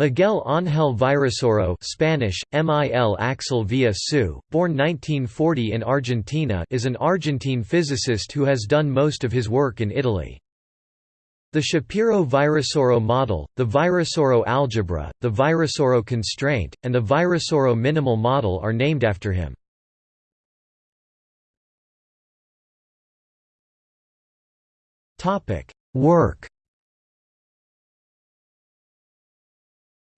Miguel Ángel Virasoro Spanish, MIL Axel Villa born 1940 in Argentina is an Argentine physicist who has done most of his work in Italy. The Shapiro-Virasoro model, the Virasoro algebra, the Virasoro constraint, and the Virasoro minimal model are named after him. Work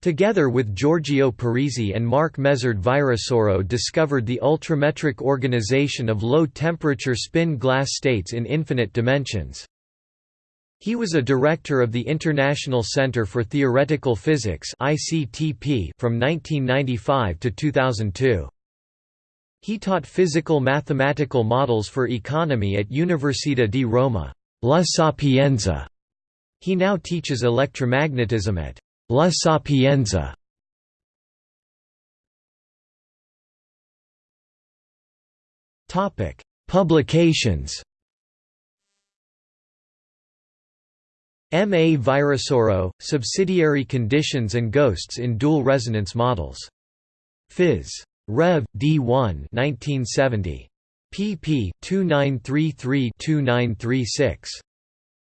Together with Giorgio Parisi and Marc Mézard Virasoro discovered the ultrametric organization of low-temperature spin glass states in infinite dimensions. He was a director of the International Center for Theoretical Physics from 1995 to 2002. He taught physical mathematical models for economy at Università di Roma La Sapienza. He now teaches electromagnetism at La Sapienza Publications M. A. Virasoro, Subsidiary Conditions and Ghosts in Dual Resonance Models. Phys. Rev. D1 1970. pp. 2933–2936.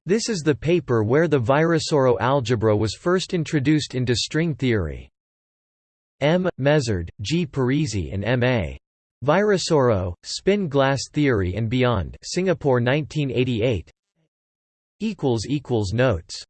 This is the paper where the Virasoro algebra was first introduced into string theory. M. Mézard, G. Parisi and M. A. Virasoro, Spin Glass Theory and Beyond Singapore 1988 Notes